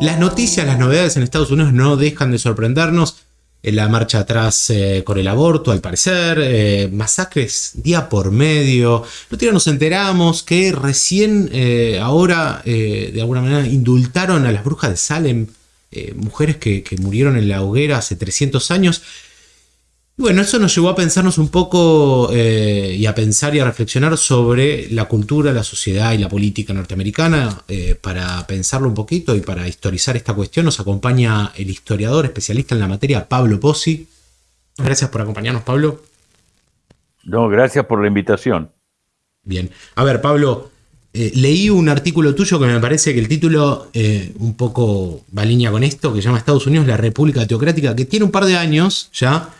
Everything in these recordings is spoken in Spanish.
Las noticias, las novedades en Estados Unidos no dejan de sorprendernos. En la marcha atrás eh, con el aborto, al parecer, eh, masacres día por medio. No nos enteramos que recién eh, ahora, de alguna manera, indultaron a las brujas de Salem, mujeres que, que, murieron en la hoguera hace 300 años. Bueno, eso nos llevó a pensarnos un poco eh, y a pensar y a reflexionar sobre la cultura, la sociedad y la política norteamericana. Eh, para pensarlo un poquito y para historizar esta cuestión nos acompaña el historiador especialista en la materia, Pablo Pozzi. Gracias por acompañarnos, Pablo. No, gracias por la invitación. Bien. A ver, Pablo, eh, leí un artículo tuyo que me parece que el título un poco va en línea con esto, que se llama Estados Unidos, la República Teocrática, que tiene un par de años ya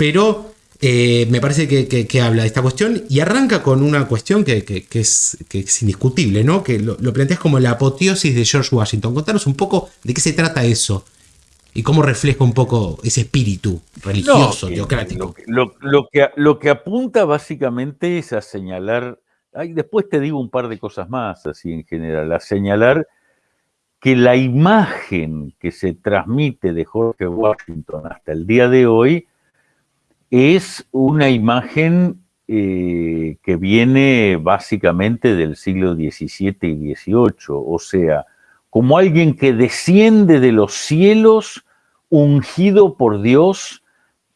pero eh, me parece que, habla de esta cuestión y arranca con una cuestión que, es, indiscutible, ¿no? Que lo, planteas como la apoteosis de George Washington. Contanos un poco de qué se trata eso y cómo refleja un poco ese espíritu religioso, teocrático. Lo, que, lo que apunta básicamente es a señalar, después te digo un par de cosas más, así en general, a señalar que la imagen que se transmite de George Washington hasta el día de hoy es una imagen eh, que viene básicamente del siglo XVII y XVIII, o sea, como alguien que desciende de los cielos ungido por Dios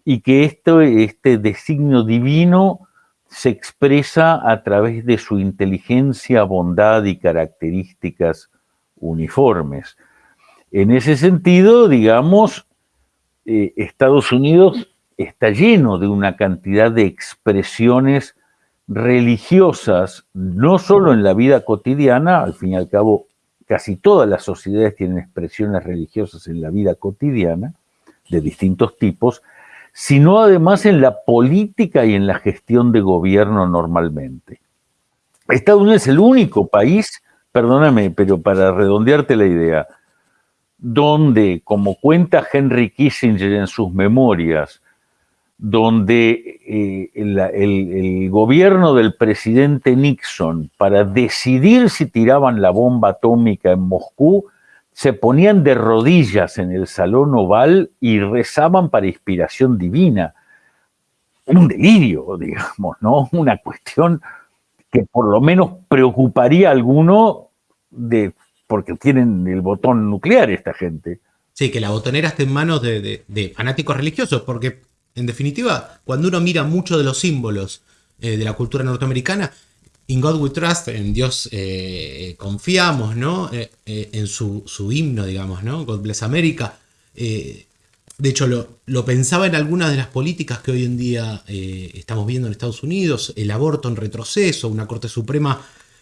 y que este designio divino se expresa a través de su inteligencia, bondad y características uniformes. En ese sentido, digamos, eh, Estados Unidos está lleno de una cantidad de expresiones religiosas, no solo en la vida cotidiana, al fin y al cabo casi todas las sociedades tienen expresiones religiosas en la vida cotidiana, de distintos tipos, sino además en la política y en la gestión de gobierno normalmente. Estados Unidos es el único país, perdóname, pero para redondearte la idea, donde, como cuenta Henry Kissinger en sus memorias, donde eh, el, gobierno del presidente Nixon, para decidir si tiraban la bomba atómica en Moscú, se ponían de rodillas en el salón oval y rezaban para inspiración divina. Un delirio, digamos, ¿no? Una cuestión que por lo menos preocuparía a alguno de, porque tienen el botón nuclear esta gente. Sí, que la botonera esté en manos de fanáticos religiosos, porque en definitiva, cuando uno mira muchos de los símbolos eh, de la cultura norteamericana, In God We Trust, en Dios eh, confiamos, ¿no? Eh, en su, himno, digamos, ¿no? God Bless America. de hecho, lo, pensaba en algunas de las políticas que hoy en día estamos viendo en Estados Unidos, el aborto en retroceso, una Corte Suprema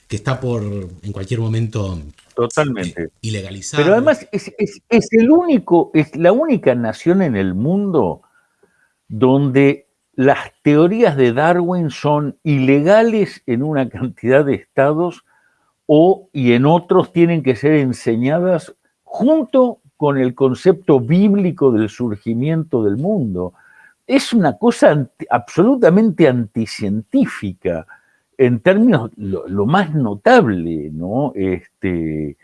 que está por en cualquier momento Totalmente. ilegalizar. Pero además es, es, el único, es la única nación en el mundo donde las teorías de Darwin son ilegales en una cantidad de estados o y en otros tienen que ser enseñadas junto con el concepto bíblico del surgimiento del mundo. Es una cosa absolutamente anticientífica en términos lo, lo, más notable, ¿no? Este,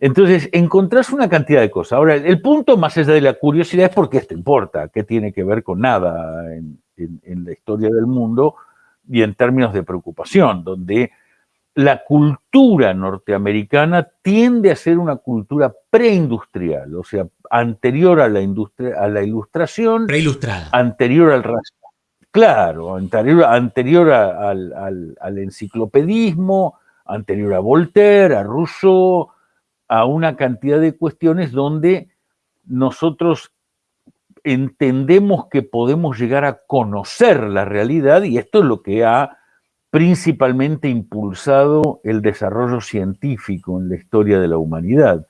entonces, encontrás una cantidad de cosas. Ahora, el punto más allá de la curiosidad es por qué esto importa, qué tiene que ver con nada en, la historia del mundo y en términos de preocupación, donde la cultura norteamericana tiende a ser una cultura preindustrial, o sea, anterior a la, industria, a la ilustración. Preilustrada. Anterior al Claro, anterior, anterior al, al enciclopedismo, anterior a Voltaire, a Rousseau, a una cantidad de cuestiones donde nosotros entendemos que podemos llegar a conocer la realidad y esto es lo que ha principalmente impulsado el desarrollo científico en la historia de la humanidad.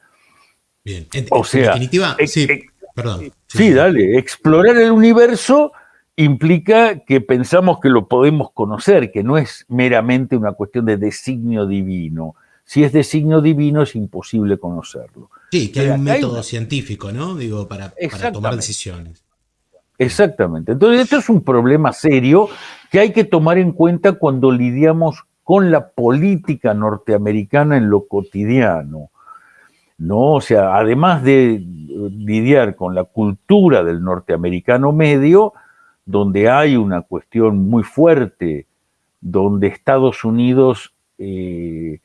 Bien, o sea, definitiva, sí, perdón. Sí, dale, explorar el universo implica que pensamos que lo podemos conocer, que no es meramente una cuestión de designio divino, si es de signo divino es imposible conocerlo. Sí, que hay un método científico, ¿no? Digo, para, tomar decisiones. Exactamente. Entonces, esto es un problema serio que hay que tomar en cuenta cuando lidiamos con la política norteamericana en lo cotidiano. ¿no? O sea, además de lidiar con la cultura del norteamericano medio, donde hay una cuestión muy fuerte, donde Estados Unidos eh,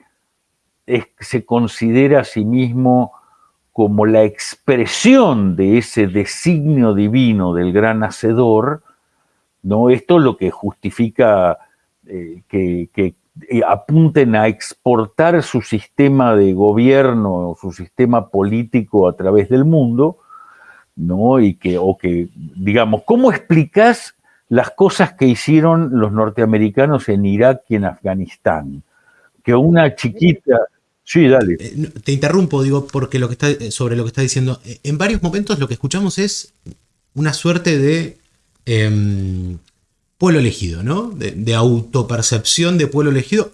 se considera a sí mismo como la expresión de ese designio divino del gran hacedor, ¿no? Esto es lo que justifica eh, que, eh, apunten a exportar su sistema de gobierno, su sistema político a través del mundo, ¿no? Y que, o que, digamos, ¿cómo explicas las cosas que hicieron los norteamericanos en Irak y en Afganistán? Que una chiquita, Sí, dale. Eh, te interrumpo, digo, porque lo que está, sobre lo que está diciendo, en varios momentos lo que escuchamos es una suerte de em, pueblo elegido, ¿no? De, autopercepción de pueblo elegido.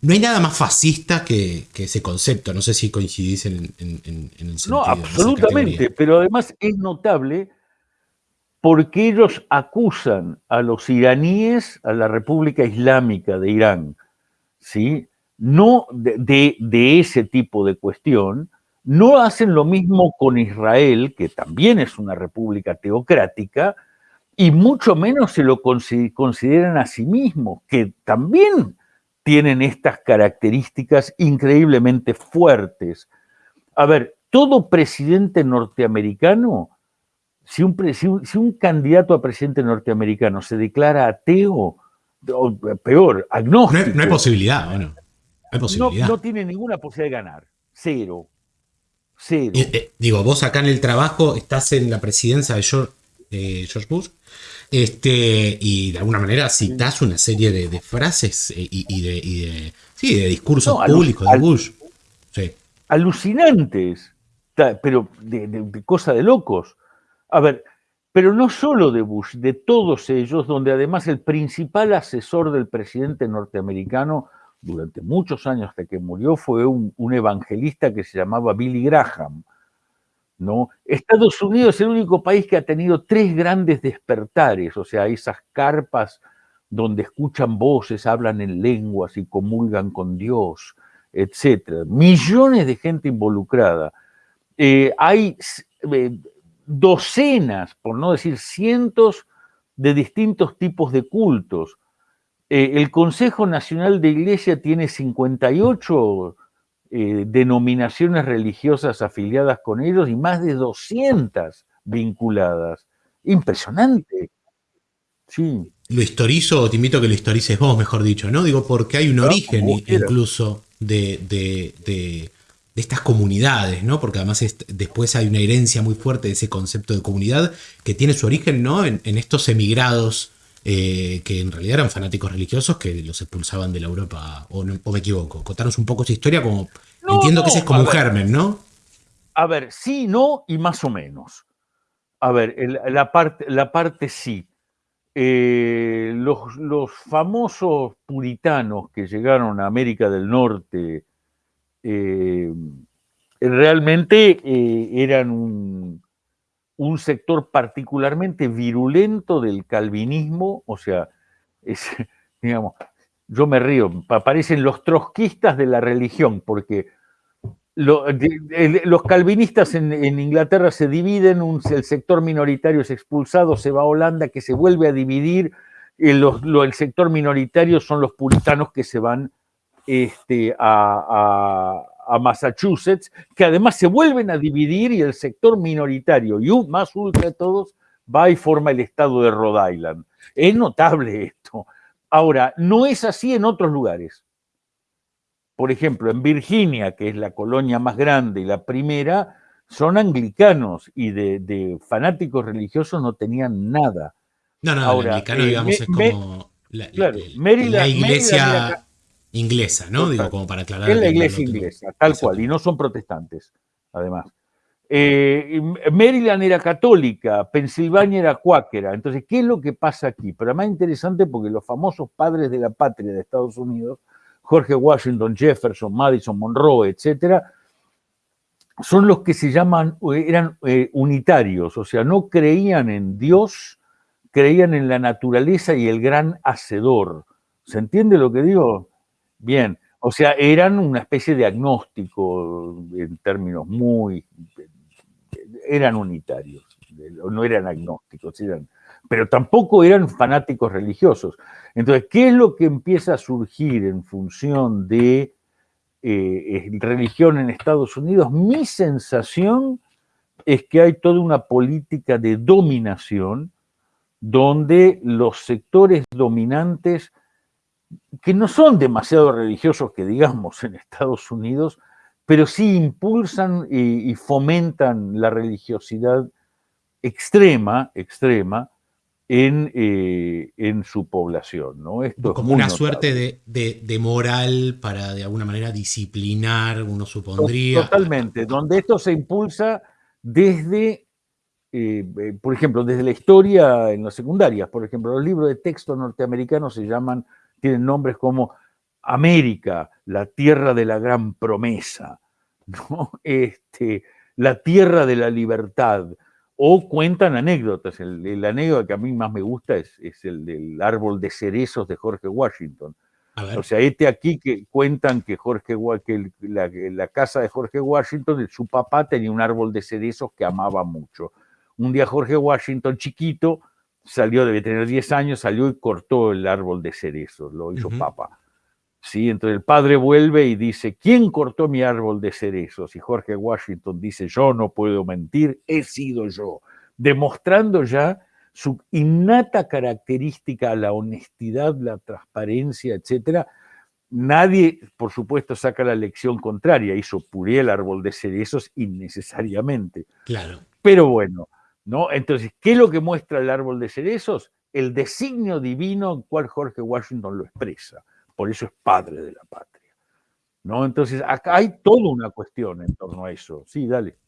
No hay nada más fascista que, ese concepto. No sé si coincidís en, el sentido. No, absolutamente. Pero además es notable porque ellos acusan a los iraníes, a la República Islámica de Irán, ¿sí? No de, de ese tipo de cuestión, no hacen lo mismo con Israel, que también es una república teocrática, y mucho menos se lo consideran a sí mismos, que también tienen estas características increíblemente fuertes. A ver, todo presidente norteamericano, si un, si un, candidato a presidente norteamericano se declara ateo, o peor, agnóstico. No hay, posibilidad, bueno. No, tiene ninguna posibilidad de ganar. Cero. Cero. Eh, digo, vos acá en el trabajo estás en la presidencia de George, George Bush este, y de alguna manera citas una serie de, frases eh, y, de, de discursos públicos de Bush. Alucinantes, pero de, de, cosa de locos. A ver, pero no solo de Bush, de todos ellos, donde además el principal asesor del presidente norteamericano durante muchos años hasta que murió fue un evangelista que se llamaba Billy Graham ¿no? Estados Unidos es el único país que ha tenido tres grandes despertares, o sea, esas carpas donde escuchan voces, hablan en lenguas y comulgan con Dios, etc. Millones de gente involucrada. Eh, hay eh, docenas, por no decir cientos, de distintos tipos de cultos. Eh, el Consejo Nacional de Iglesia tiene 58 eh, denominaciones religiosas afiliadas con ellos y más de 200 vinculadas. Impresionante. Sí. Lo historizo, o te invito a que lo historices vos, mejor dicho, ¿no? Digo, porque hay un origen incluso de, estas comunidades, ¿no? Porque además después hay una herencia muy fuerte de ese concepto de comunidad que tiene su origen, ¿no? En, estos emigrados eh, que en realidad eran fanáticos religiosos que los expulsaban de la Europa, o, me equivoco. Contanos un poco esa historia, como entiendo que ese es como un germen, ¿no? A ver, sí, no y más o menos. A ver, la, parte, la parte sí. Eh, los, famosos puritanos que llegaron a América del Norte eh, realmente eran un, un sector particularmente virulento del calvinismo, o sea, digamos, yo me río, aparecen los trotskistas de la religión, porque los calvinistas en, Inglaterra se dividen, el sector minoritario es expulsado, se va a Holanda, que se vuelve a dividir, el, el sector minoritario son los puritanos que se van este, a Massachusetts, que además se vuelven a dividir y el sector minoritario y más ultra de todos va y forma el estado de Rhode Island. Es notable esto. Ahora, no es así en otros lugares. Por ejemplo, en Virginia, que es la colonia más grande y la primera, son anglicanos y de, fanáticos religiosos no tenían nada. No, no, Ahora, anglicano, eh, digamos, es como la, iglesia inglesa, ¿no? Digo, como para aclarar. Es la iglesia inglesa, tal cual, y no son protestantes, además. Eh, Maryland era católica, Pensilvania era cuáquera. Entonces, ¿qué es lo que pasa aquí? Pero más interesante porque los famosos padres de la patria de Estados Unidos, Jorge Washington, Jefferson, Madison, Monroe, etcétera, son los que se llaman, eran eh, unitarios, o sea, no creían en Dios, creían en la naturaleza y el gran hacedor. ¿Se entiende lo que digo? Bien, O sea, eran una especie de agnóstico en términos muy... eran unitarios, no eran agnósticos, eran, pero tampoco eran fanáticos religiosos. Entonces, ¿qué es lo que empieza a surgir en función de eh, religión en Estados Unidos? Mi sensación es que hay toda una política de dominación donde los sectores dominantes, que no son demasiado religiosos, que digamos, en Estados Unidos, pero sí impulsan y, fomentan la religiosidad extrema, extrema, en, eh, en, su población. ¿no? Esto Como una suerte de, de, moral para de alguna manera disciplinar, uno supondría. Totalmente, donde esto se impulsa desde, eh, eh, por ejemplo, desde la historia en las secundarias, por ejemplo, los libros de texto norteamericanos se llaman, tienen nombres como América, la tierra de la gran promesa, ¿no? este, la tierra de la libertad, o cuentan anécdotas. El, anécdota que a mí más me gusta es, es el del árbol de cerezos de Jorge Washington o sea, este aquí que cuentan que Jorge que la, casa de Jorge Washington, su papá tenía un árbol de cerezos que amaba mucho. Un día Jorge Washington, chiquito, salió, debe tener 10 años, salió y cortó el árbol de cerezos, lo hizo papá. ¿Sí? Entonces el padre vuelve y dice, ¿quién cortó mi árbol de cerezos? Y Jorge Washington dice, yo no puedo mentir, he sido yo, demostrando ya su innata característica, la honestidad, la transparencia, etcétera, nadie, por supuesto, saca la lección contraria, hizo puré el árbol de cerezos innecesariamente. Claro. Pero bueno, ¿no? Entonces, ¿qué es lo que muestra el árbol de cerezos? El designio divino en cual Jorge Washington lo expresa. Por eso es padre de la patria. ¿no? Entonces, acá hay toda una cuestión en torno a eso. Sí, dale.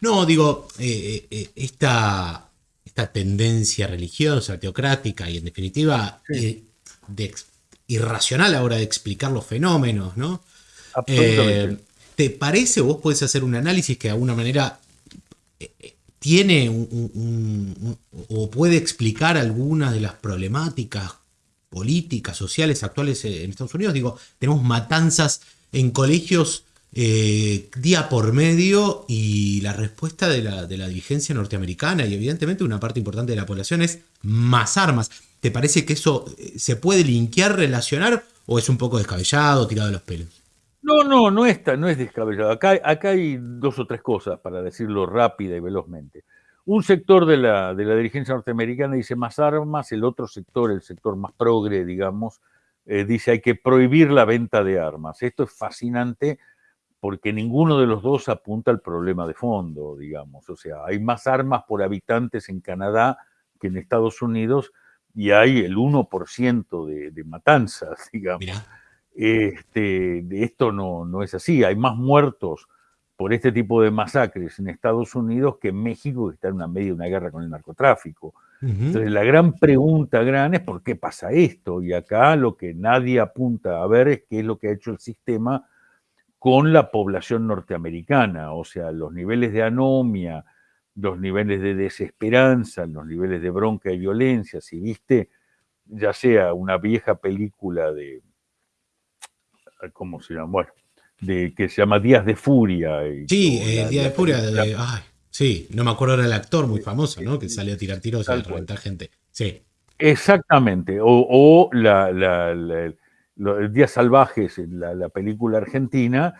No, digo, eh, eh, eh, esta esta tendencia religiosa, teocrática y en definitiva eh, irracional ahora de explicar los fenómenos, ¿no? Eh, ¿Te parece, vos podés hacer un análisis que de alguna manera tiene o puede explicar algunas de las problemáticas políticas, sociales actuales en Estados Unidos? Digo, tenemos matanzas en colegios eh, día por medio y la respuesta de la, de la dirigencia norteamericana y evidentemente una parte importante de la población es más armas. ¿Te parece que eso eh, se puede linkear, relacionar o es un poco descabellado, tirado de los pelos? No, no, no es, no es descabellado. Acá, acá hay dos o tres cosas, para decirlo rápida y velozmente. Un sector de la, de la dirigencia norteamericana dice más armas, el otro sector, el sector más progre, digamos, eh, dice hay que prohibir la venta de armas. Esto es fascinante porque ninguno de los dos apunta al problema de fondo, digamos. O sea, hay más armas por habitantes en Canadá que en Estados Unidos y hay el 1% de, de, matanzas, digamos. Este, esto no, no es así, hay más muertos por este tipo de masacres en Estados Unidos que en México, que está en una media de una guerra con el narcotráfico. Entonces, la gran pregunta gran es por qué pasa esto. Y acá lo que nadie apunta a ver es qué es lo que ha hecho el sistema con la población norteamericana, o sea, los niveles de anomia, los niveles de desesperanza, los niveles de bronca y violencia, si viste, ya sea una vieja película de, ¿cómo se llama? Bueno, de, que se llama Días de Furia. sí, eh, Días de Furia, ay, sí, no me acuerdo era el actor muy famoso, ¿no? Que salió a tirar tiros y a reventar gente. Sí. Exactamente, o, la, Días Salvajes, la, la película argentina,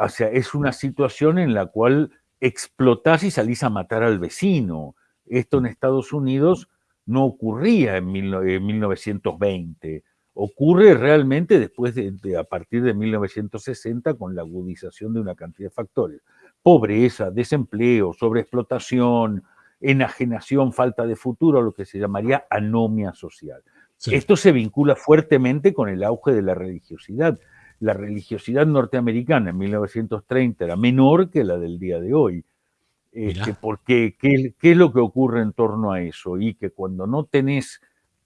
o sea, es una situación en la cual explotás y salís a matar al vecino. Esto en Estados Unidos no ocurría en, 1920. Ocurre realmente después de, a partir de 1960 con la agudización de una cantidad de factores. Pobreza, desempleo, sobreexplotación, enajenación, falta de futuro, lo que se llamaría anomia social. Esto se vincula fuertemente con el auge de la religiosidad. La religiosidad norteamericana en 1930 era menor que la del día de hoy. Este, porque, ¿qué, es lo que ocurre en torno a eso? Y que cuando no tenés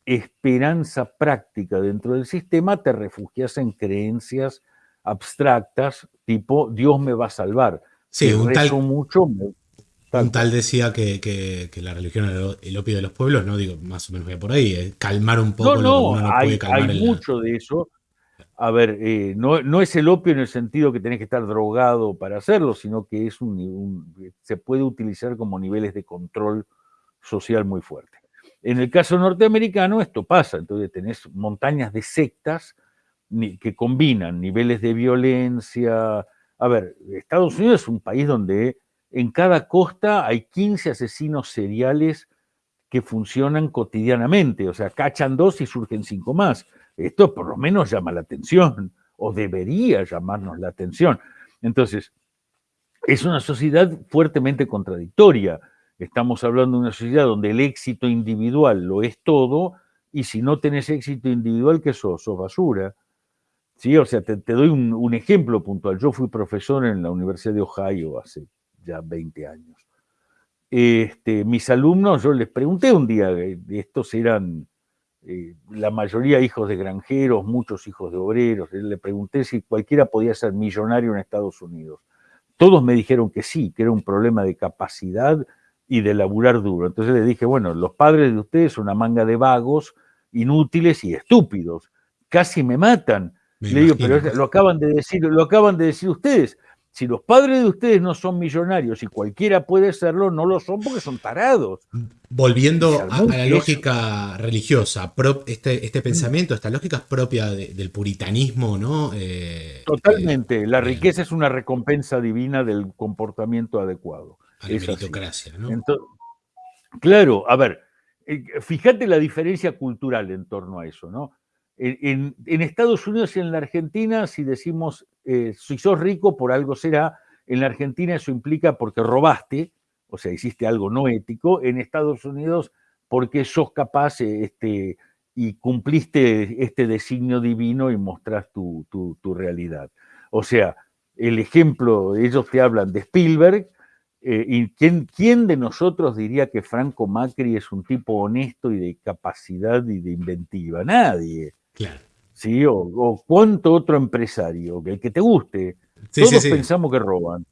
esperanza práctica dentro del sistema, te refugias en creencias abstractas, tipo Dios me va a salvar. Sí, un tal, mucho, un tal decía que, la religión era el opio de los pueblos, no digo, más o menos voy por ahí, calmar un poco no, no, hay, mucho de eso. a ver, eh, no, es el opio en el sentido que tenés que estar drogado para hacerlo, sino que es un, se puede utilizar como niveles de control social muy fuerte. En el caso norteamericano esto pasa, entonces tenés montañas de sectas que combinan niveles de violencia. A ver, Estados Unidos es un país donde en cada costa hay 15 asesinos seriales que funcionan cotidianamente, o sea, cachan dos y surgen cinco más. Esto por lo menos llama la atención, o debería llamarnos la atención. Entonces, es una sociedad fuertemente contradictoria. Estamos hablando de una sociedad donde el éxito individual lo es todo, y si no tenés éxito individual, ¿qué sos? Sos basura. ¿Sí? O sea, te, doy un, ejemplo puntual. Yo fui profesor en la Universidad de Ohio hace ya 20 años. Este, mis alumnos, yo les pregunté un día, estos eran eh, la mayoría hijos de granjeros, muchos hijos de obreros, le pregunté si cualquiera podía ser millonario en Estados Unidos. Todos me dijeron que sí, que era un problema de capacidad y de laburar duro. Entonces les dije, bueno, los padres de ustedes son una manga de vagos, inútiles y estúpidos. Casi me matan. le digo, pero lo acaban de decir, lo acaban de decir ustedes si los padres de ustedes no son millonarios y cualquiera puede serlo, no lo son porque son tarados. Volviendo a, la lógica religiosa, este, este, pensamiento, esta lógica es propia del puritanismo, ¿no? Eh, Totalmente. Eh, la riqueza es una recompensa divina del comportamiento adecuado. A la meritocracia, ¿no? claro, a ver, eh, fíjate la diferencia cultural en torno a eso, ¿no? En, Estados Unidos y en la Argentina, si decimos, eh, si sos rico, por algo será, en la Argentina eso implica porque robaste, o sea, hiciste algo no ético, en Estados Unidos porque sos capaz eh, este, y cumpliste este designio divino y mostrás tu, realidad. O sea, el ejemplo, ellos te hablan de Spielberg, eh, ¿Y quién, quién, de nosotros diría que Franco Macri es un tipo honesto y de capacidad y de inventiva? Nadie. Claro. ¿Sí? O, cuánto otro empresario, el que te guste. Todos pensamos que roban.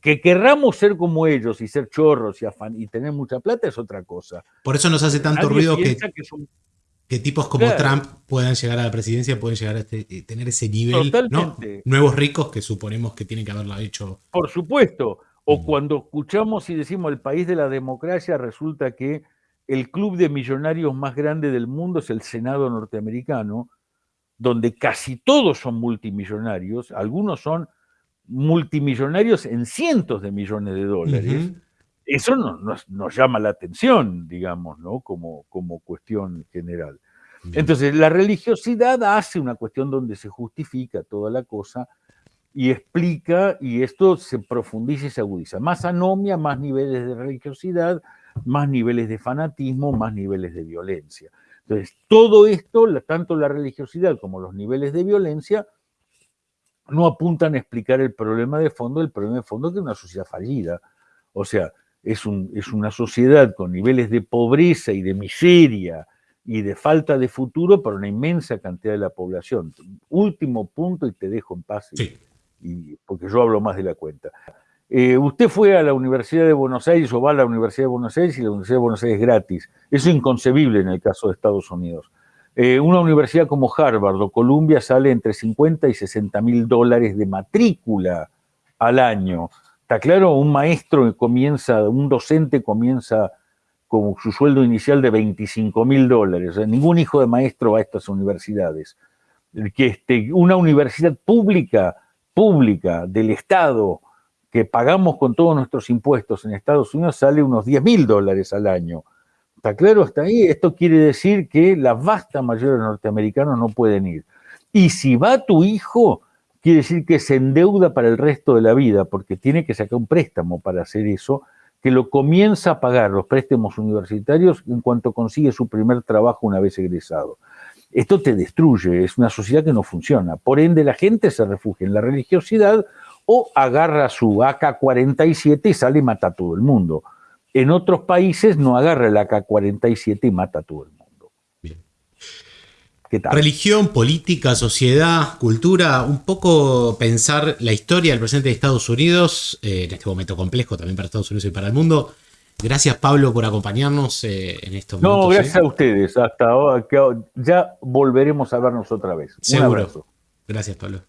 Que querramos ser como ellos y ser chorros y, y tener mucha plata es otra cosa. Por eso nos hace tanto ruido que, que, tipos como Trump puedan llegar a la presidencia, pueden llegar a este, eh, tener ese nivel. Nuevos ricos que suponemos que tienen que haberlo hecho. Por supuesto. O mm. cuando escuchamos y decimos el país de la democracia, resulta que el club de millonarios más grande del mundo es el Senado norteamericano, donde casi todos son multimillonarios, algunos son multimillonarios en cientos de millones de dólares. Eso nos, llama la atención, digamos, ¿no? Como, como cuestión general. Entonces, la religiosidad hace una cuestión donde se justifica toda la cosa y explica, y esto se profundiza y se agudiza. Más anomia, más niveles de religiosidad, más niveles de fanatismo, más niveles de violencia. Entonces, todo esto, tanto la religiosidad como los niveles de violencia, no apuntan a explicar el problema de fondo. El problema de fondo es que es una sociedad fallida. O sea, es, un, es una sociedad con niveles de pobreza y de miseria y de falta de futuro para una inmensa cantidad de la población. Último punto y te dejo en paz, y, porque yo hablo más de la cuenta. Eh, usted fue a la Universidad de Buenos Aires o va a la Universidad de Buenos Aires y la Universidad de Buenos Aires es gratis. Eso es inconcebible en el caso de Estados Unidos. Eh, una universidad como Harvard o Columbia sale entre 50 y 60 mil dólares de matrícula al año. Está claro, un maestro comienza, un docente comienza con su sueldo inicial de 25 mil dólares. ningún hijo de maestro va a estas universidades. Que este, una universidad pública, pública del Estado, que pagamos con todos nuestros impuestos en Estados Unidos sale unos 10 mil dólares al año. ¿Está claro hasta ahí? Esto quiere decir que la vasta mayoría de norteamericanos no pueden ir. Y si va tu hijo, quiere decir que se endeuda para el resto de la vida, porque tiene que sacar un préstamo para hacer eso, que lo comienza a pagar los préstamos universitarios en cuanto consigue su primer trabajo una vez egresado. Esto te destruye, es una sociedad que no funciona. Por ende, la gente se refugia en la religiosidad o agarra su AK-47 y sale y mata a todo el mundo. En otros países no agarra el AK-47 y mata a todo el mundo. Bien. ¿Qué tal? Religión, política, sociedad, cultura, un poco pensar la historia del presidente de Estados Unidos, eh, en este momento complejo también para Estados Unidos y para el mundo. Gracias Pablo por acompañarnos eh, en estos momentos. No, gracias ¿eh? a ustedes. Hasta ahora, ya volveremos a vernos otra vez. Un abrazo. Gracias, Pablo.